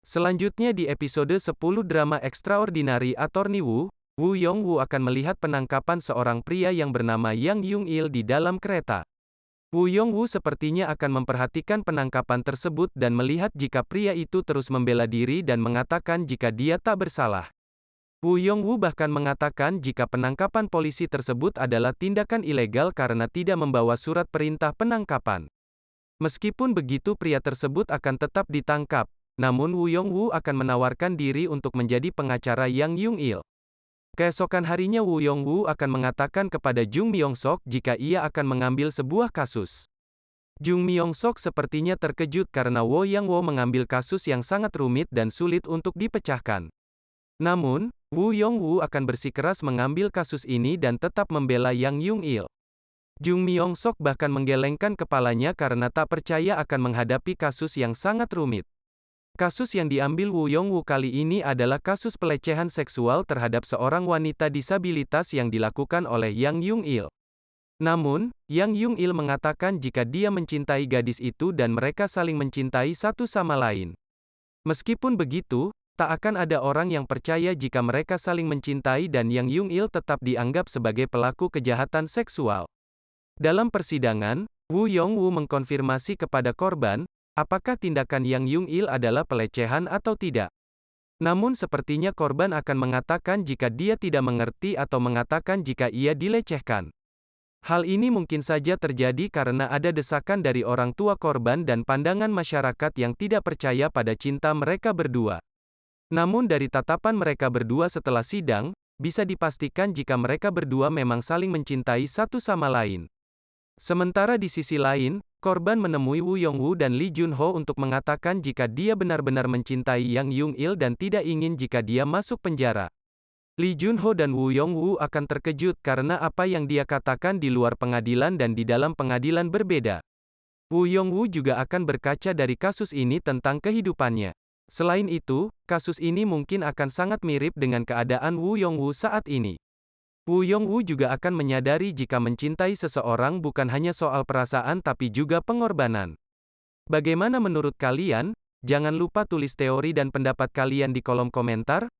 Selanjutnya di episode 10 drama Extraordinary Attorney Wu, Wu Yongwu akan melihat penangkapan seorang pria yang bernama Yang Yung-il di dalam kereta. Wu Yongwu sepertinya akan memperhatikan penangkapan tersebut dan melihat jika pria itu terus membela diri dan mengatakan jika dia tak bersalah. Wu Yongwu bahkan mengatakan jika penangkapan polisi tersebut adalah tindakan ilegal karena tidak membawa surat perintah penangkapan. Meskipun begitu pria tersebut akan tetap ditangkap, namun Wu Yongwu akan menawarkan diri untuk menjadi pengacara Yang Yung-il. Keesokan harinya Wu Yongwu akan mengatakan kepada Jung Myung-sok jika ia akan mengambil sebuah kasus. Jung Myung-sok sepertinya terkejut karena Wo Yang Wo mengambil kasus yang sangat rumit dan sulit untuk dipecahkan. Namun, Wu Yongwu akan bersikeras mengambil kasus ini dan tetap membela Yang Yung-il. Jung Myung-sok bahkan menggelengkan kepalanya karena tak percaya akan menghadapi kasus yang sangat rumit. Kasus yang diambil Wu Yongwu kali ini adalah kasus pelecehan seksual terhadap seorang wanita disabilitas yang dilakukan oleh Yang Yung-il. Namun, Yang Yung-il mengatakan jika dia mencintai gadis itu dan mereka saling mencintai satu sama lain. Meskipun begitu, tak akan ada orang yang percaya jika mereka saling mencintai dan Yang Yung-il tetap dianggap sebagai pelaku kejahatan seksual. Dalam persidangan, Wu Yongwu mengkonfirmasi kepada korban, Apakah tindakan Yang Yung-il adalah pelecehan atau tidak? Namun sepertinya korban akan mengatakan jika dia tidak mengerti atau mengatakan jika ia dilecehkan. Hal ini mungkin saja terjadi karena ada desakan dari orang tua korban dan pandangan masyarakat yang tidak percaya pada cinta mereka berdua. Namun dari tatapan mereka berdua setelah sidang, bisa dipastikan jika mereka berdua memang saling mencintai satu sama lain. Sementara di sisi lain, Korban menemui Wu Yongwu dan Lee Junho untuk mengatakan jika dia benar-benar mencintai Yang Yung-il dan tidak ingin jika dia masuk penjara. Lee Junho dan Wu Yongwu akan terkejut karena apa yang dia katakan di luar pengadilan dan di dalam pengadilan berbeda. Wu Yongwu juga akan berkaca dari kasus ini tentang kehidupannya. Selain itu, kasus ini mungkin akan sangat mirip dengan keadaan Wu Yongwu saat ini. Wu Yongwu juga akan menyadari jika mencintai seseorang bukan hanya soal perasaan tapi juga pengorbanan. Bagaimana menurut kalian? Jangan lupa tulis teori dan pendapat kalian di kolom komentar.